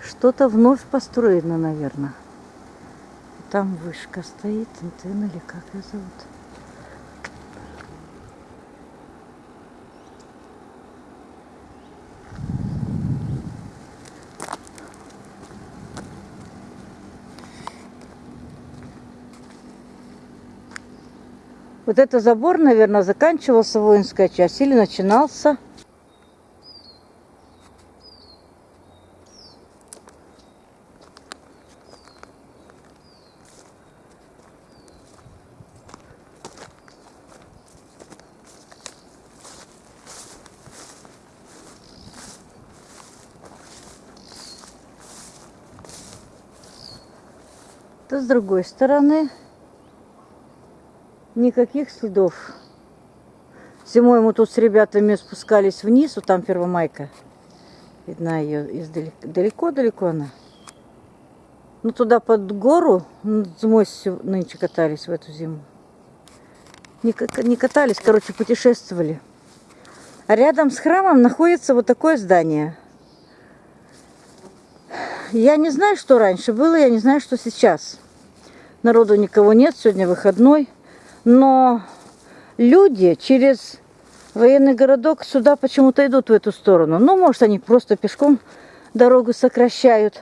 Что-то вновь построено, наверное. Там вышка стоит, антенна или как ее зовут. Вот это забор, наверное, заканчивался воинская часть или начинался. То с другой стороны никаких следов. Зимой мы тут с ребятами спускались вниз, вот там Первомайка. Видна ее издалека. Далеко-далеко она. Ну, туда под гору зимой нынче катались в эту зиму. Не, не катались, короче, путешествовали. А рядом с храмом находится вот такое здание. Я не знаю, что раньше было, я не знаю, что сейчас. Народу никого нет, сегодня выходной. Но люди через военный городок сюда почему-то идут в эту сторону. Ну, может, они просто пешком дорогу сокращают.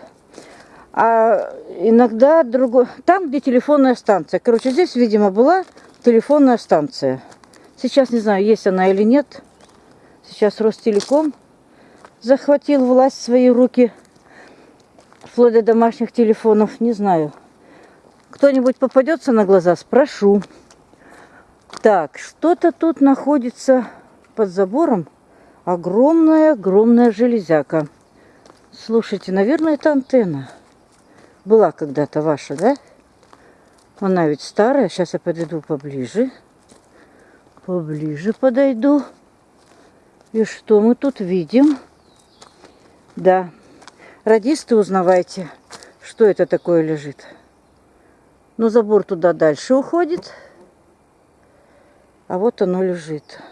А иногда другой... Там, где телефонная станция. Короче, здесь, видимо, была телефонная станция. Сейчас не знаю, есть она или нет. Сейчас Ростелеком захватил власть в свои руки. Вплоть до домашних телефонов. Не знаю. Кто-нибудь попадется на глаза? Спрошу. Так, что-то тут находится под забором. Огромная-огромная железяка. Слушайте, наверное, это антенна. Была когда-то ваша, да? Она ведь старая. Сейчас я подойду поближе. Поближе подойду. И что мы тут видим? Да. Радисты, узнавайте, что это такое лежит. Но забор туда дальше уходит. А вот оно лежит.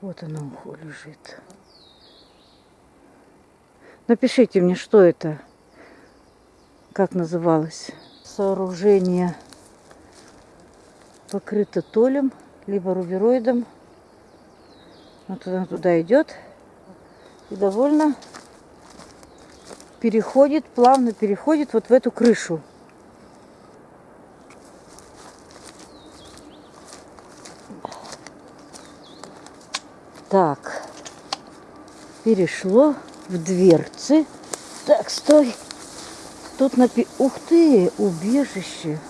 Вот оно лежит. Напишите мне, что это, как называлось. Сооружение покрыто толем, либо рубероидом. Вот она туда идет. И довольно переходит, плавно переходит вот в эту крышу. Так, перешло в дверцы. Так, стой. Тут напи... Ух ты, убежище.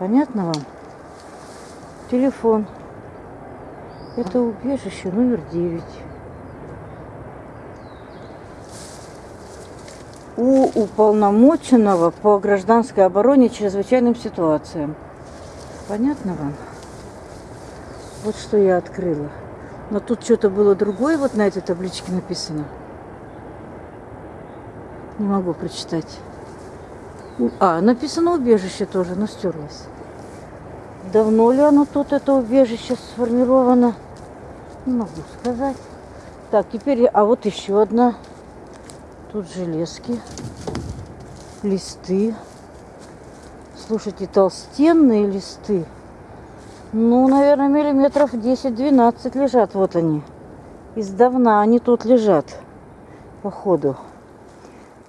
Понятно вам? Телефон. Это убежище номер 9. У уполномоченного по гражданской обороне чрезвычайным ситуациям. Понятно вам? Вот что я открыла. Но тут что-то было другое вот на этой табличке написано. Не могу прочитать. А, написано убежище тоже, но стерлось. Давно ли оно тут, это убежище, сформировано? Не могу сказать. Так, теперь, а вот еще одна. Тут железки, листы. Слушайте, толстенные листы. Ну, наверное, миллиметров 10-12 лежат. Вот они. Издавна они тут лежат. Походу.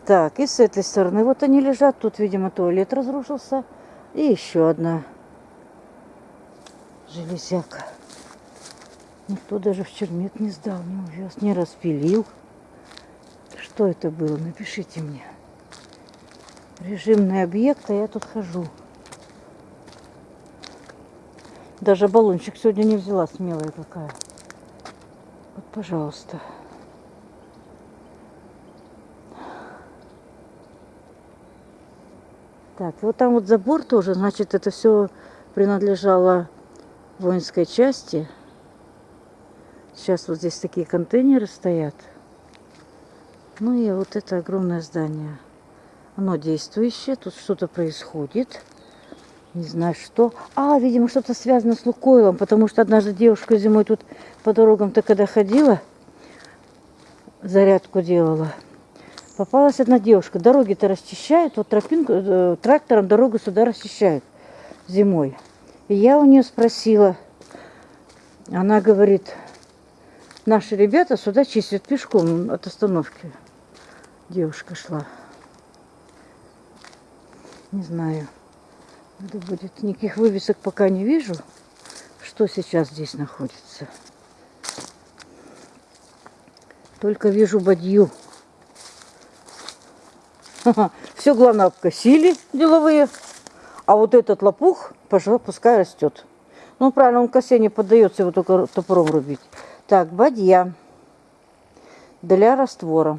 Так, и с этой стороны вот они лежат. Тут, видимо, туалет разрушился. И еще одна железяка. Никто даже в чермет не сдал, не увез, не распилил. Что это было? Напишите мне. Режимный объект, а я тут хожу. Даже баллончик сегодня не взяла, смелая какая. Вот, пожалуйста. Так, вот там вот забор тоже, значит, это все принадлежало воинской части Сейчас вот здесь такие контейнеры стоят. Ну и вот это огромное здание. Оно действующее, тут что-то происходит. Не знаю что. А, видимо, что-то связано с Лукойлом, потому что однажды девушка зимой тут по дорогам-то когда ходила, зарядку делала, попалась одна девушка. Дороги-то расчищают, вот тропинку, э, трактором дорогу сюда расчищают зимой. И я у нее спросила, она говорит, наши ребята сюда чистят пешком от остановки. Девушка шла. Не знаю. Надо будет. Никаких вывесок пока не вижу, что сейчас здесь находится. Только вижу бадью. Все, главное, обкосили деловые. А вот этот лопух, пожалуй, пускай растет. Ну, правильно, он косе не поддается, его только топором рубить. Так, бадья для раствора.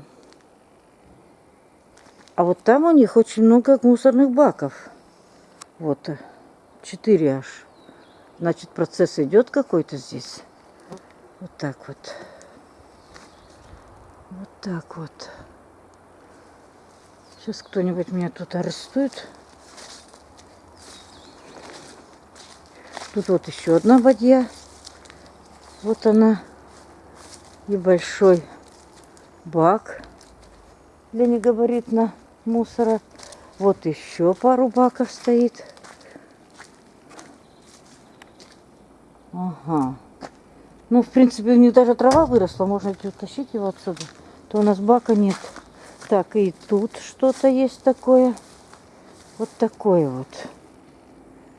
А вот там у них очень много мусорных баков. Вот, четыре аж. Значит, процесс идет какой-то здесь. Вот так вот. Вот так вот. Сейчас кто-нибудь меня тут арестует. Тут вот еще одна бадья. Вот она. И большой бак для негабаритно мусора. Вот еще пару баков стоит. Ага. Ну, в принципе, у них даже трава выросла. Можно утащить его отсюда. То у нас бака нет. Так, и тут что-то есть такое. Вот такое вот.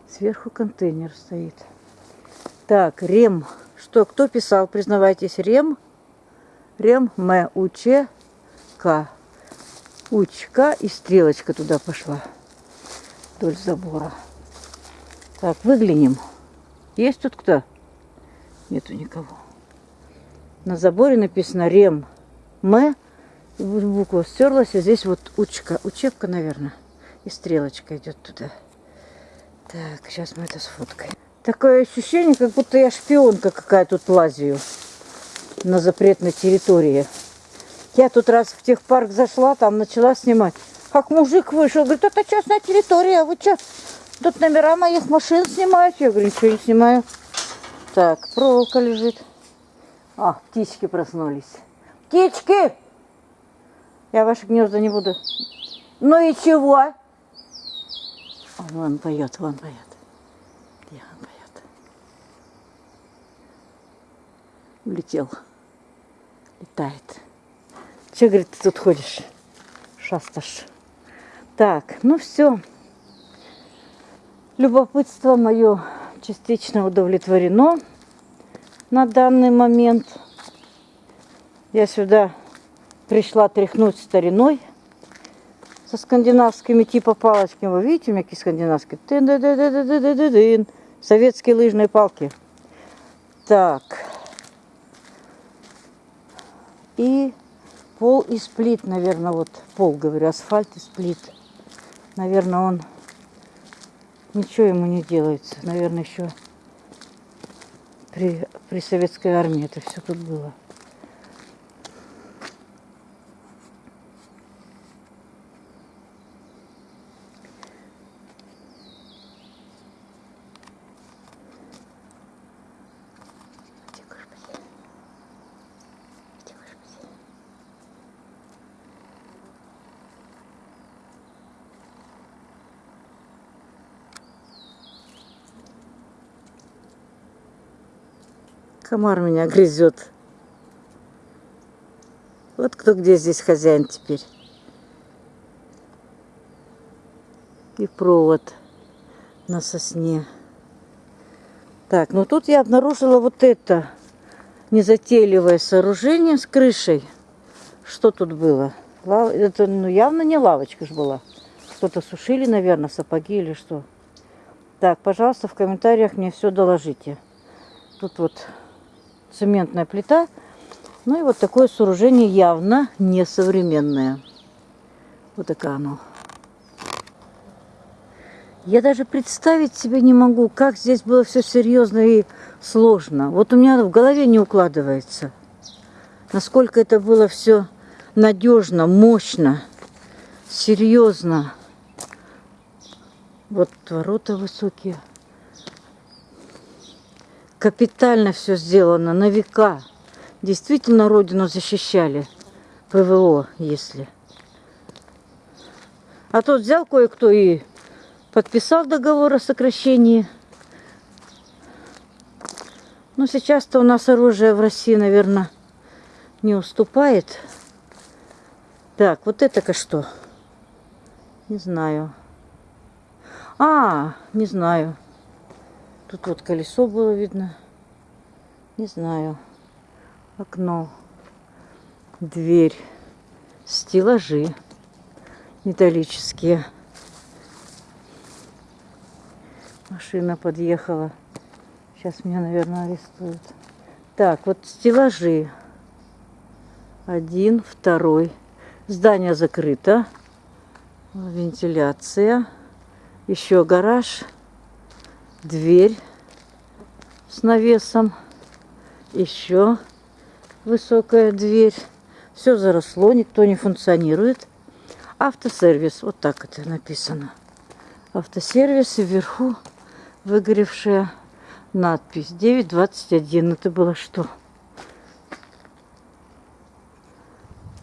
Сверху контейнер стоит. Так, рем. Что, кто писал? Признавайтесь, рем. Рем, М, У, Ч, К. Учка и стрелочка туда пошла. Вдоль забора. Так, выглянем. Есть тут кто? Нету никого. На заборе написано Рем М. Буква стерлась, а здесь вот учка. Учебка, наверное. И стрелочка идет туда. Так, сейчас мы это сфоткаем. Такое ощущение, как будто я шпионка какая тут лазию на запретной территории. Я тут раз в техпарк зашла, там начала снимать. Как мужик вышел, говорит, это частная территория, а вы что, тут номера моих машин снимаете? Я говорю, ничего не снимаю. Так, проволока лежит. А, птички проснулись. Птички! Я ваши гнезда не буду. Ну и чего? Он вон поет, вон поет. Где он поет? Улетел. Летает. Че, говорит, ты тут ходишь? Шасташ. Так, ну все. Любопытство мое частично удовлетворено на данный момент. Я сюда пришла тряхнуть стариной со скандинавскими типа палочками. Вы видите, у меня какие скандинавские? Советские лыжные палки. Так. И Пол из плит, наверное, вот пол, говорю, асфальт из плит. Наверное, он ничего ему не делается. Наверное, еще при, при советской армии это все тут было. Комар меня грызет. Вот кто где здесь хозяин теперь. И провод на сосне. Так, ну тут я обнаружила вот это незатейливое сооружение с крышей. Что тут было? Это ну, явно не лавочка же была. Что-то сушили, наверное, сапоги или что. Так, пожалуйста, в комментариях мне все доложите. Тут вот цементная плита. Ну и вот такое сооружение явно несовременное. Вот такое оно. Я даже представить себе не могу, как здесь было все серьезно и сложно. Вот у меня в голове не укладывается, насколько это было все надежно, мощно, серьезно. Вот ворота высокие. Капитально все сделано, на века. Действительно родину защищали. ПВО, если. А тут взял кое-кто и подписал договор о сокращении. Но сейчас-то у нас оружие в России, наверное, не уступает. Так, вот это-ка что? Не знаю. А, не знаю. Тут вот колесо было видно. Не знаю. Окно. Дверь. Стеллажи металлические. Машина подъехала. Сейчас меня, наверное, арестуют. Так, вот стеллажи. Один, второй. Здание закрыто. Вентиляция. Еще гараж. Дверь с навесом. Еще высокая дверь. Все заросло, никто не функционирует. Автосервис, вот так это написано. Автосервис и вверху выгоревшая надпись 921. Это было что?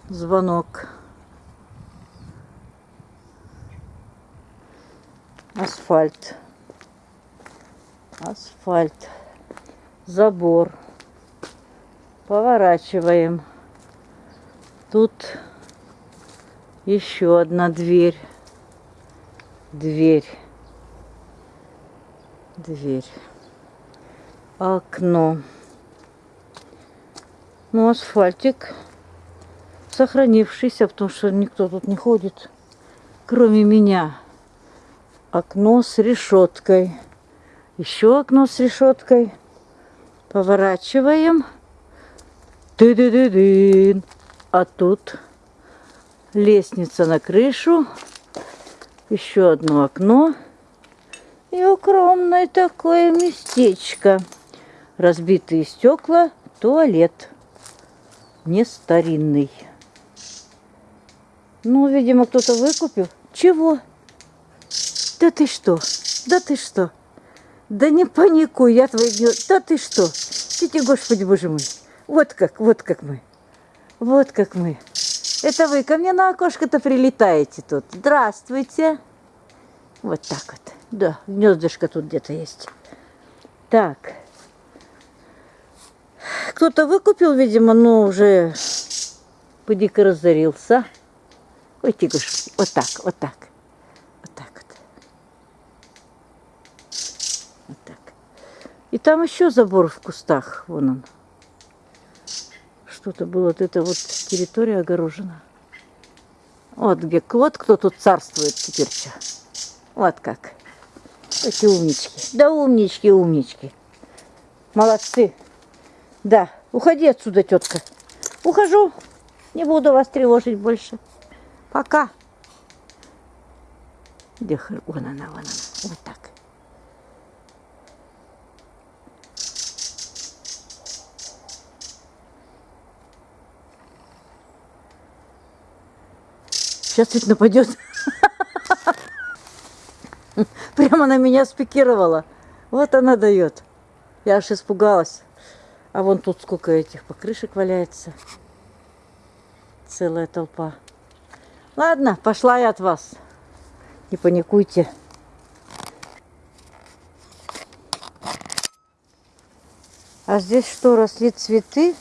Звонок. Асфальт. Асфальт. Забор. Поворачиваем. Тут еще одна дверь. Дверь. Дверь. Окно. Ну, асфальтик сохранившийся, потому что никто тут не ходит, кроме меня. Окно с решеткой. Еще окно с решеткой. Поворачиваем. ты ды ды дын А тут лестница на крышу. Еще одно окно. И укромное такое местечко. Разбитые стекла, туалет. Не старинный. Ну, видимо, кто-то выкупил. Чего? Да ты что? Да ты что? Да не паникуй, я твои дни... Да ты что? Сиди, Господи, Боже мой. Вот как, вот как мы. Вот как мы. Это вы ко мне на окошко-то прилетаете тут. Здравствуйте. Вот так вот. Да, гнездышко тут где-то есть. Так. Кто-то выкупил, видимо, но уже поди-ка разорился. Ой, тигуш, вот так, вот так. Вот так вот. Вот так. И там еще забор в кустах, вон он. Что-то было, вот эта вот территория огорожена. Вот где, вот кто тут царствует теперь. -то. Вот как. Эти умнички. Да умнички, умнички. Молодцы. Да, уходи отсюда, тетка. Ухожу. Не буду вас тревожить больше. Пока. Где Вон она, вон она. Вот так. Сейчас ведь нападет. Прямо на меня спикировала. Вот она дает. Я аж испугалась. А вон тут сколько этих покрышек валяется. Целая толпа. Ладно, пошла я от вас. Не паникуйте. А здесь что, росли цветы?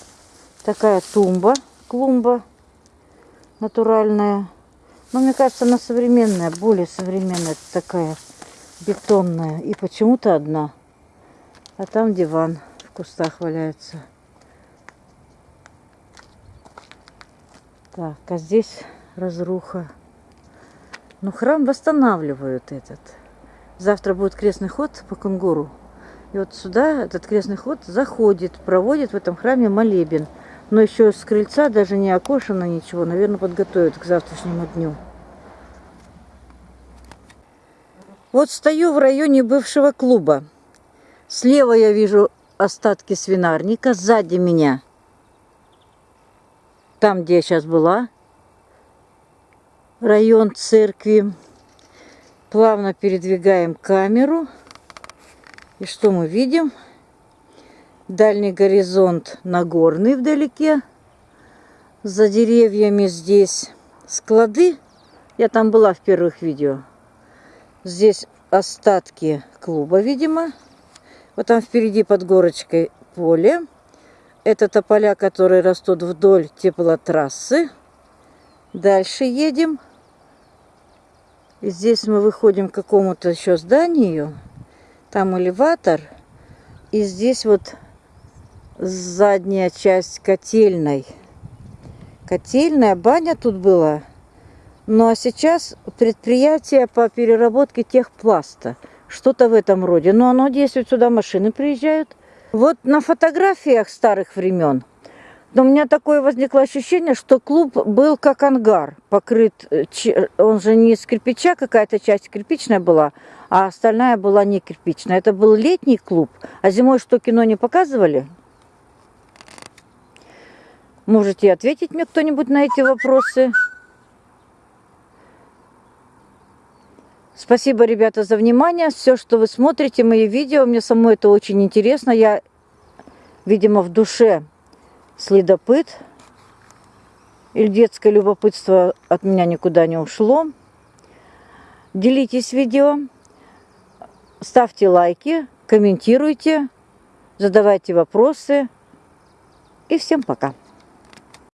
Такая тумба, клумба натуральная. Но мне кажется, она современная, более современная. такая бетонная. И почему-то одна. А там диван в кустах валяется. Так, а здесь разруха. Ну, храм восстанавливают этот. Завтра будет крестный ход по Кунгуру. И вот сюда этот крестный ход заходит, проводит в этом храме молебен. Но еще с крыльца даже не окошено ничего. Наверное, подготовят к завтрашнему дню. Вот стою в районе бывшего клуба. Слева я вижу остатки свинарника, сзади меня, там, где я сейчас была, район церкви. Плавно передвигаем камеру. И что мы видим? Дальний горизонт Нагорный вдалеке. За деревьями здесь склады. Я там была в первых видео. Здесь остатки клуба, видимо. Вот там впереди под горочкой поле. Это тополя, которые растут вдоль теплотрассы. Дальше едем. И здесь мы выходим к какому-то еще зданию. Там элеватор. И здесь вот задняя часть котельной. Котельная, баня тут была. Ну а сейчас предприятие по переработке техпласта. Что-то в этом роде. Но оно действует, сюда машины приезжают. Вот на фотографиях старых времен но у меня такое возникло ощущение, что клуб был как ангар, покрыт, э, он же не из кирпича, какая-то часть кирпичная была, а остальная была не кирпичная. Это был летний клуб, а зимой что, кино не показывали? Можете ответить мне кто-нибудь на эти вопросы? Спасибо, ребята, за внимание. Все, что вы смотрите, мои видео, мне самой это очень интересно. Я, видимо, в душе следопыт. Или детское любопытство от меня никуда не ушло. Делитесь видео, ставьте лайки, комментируйте, задавайте вопросы. И всем пока!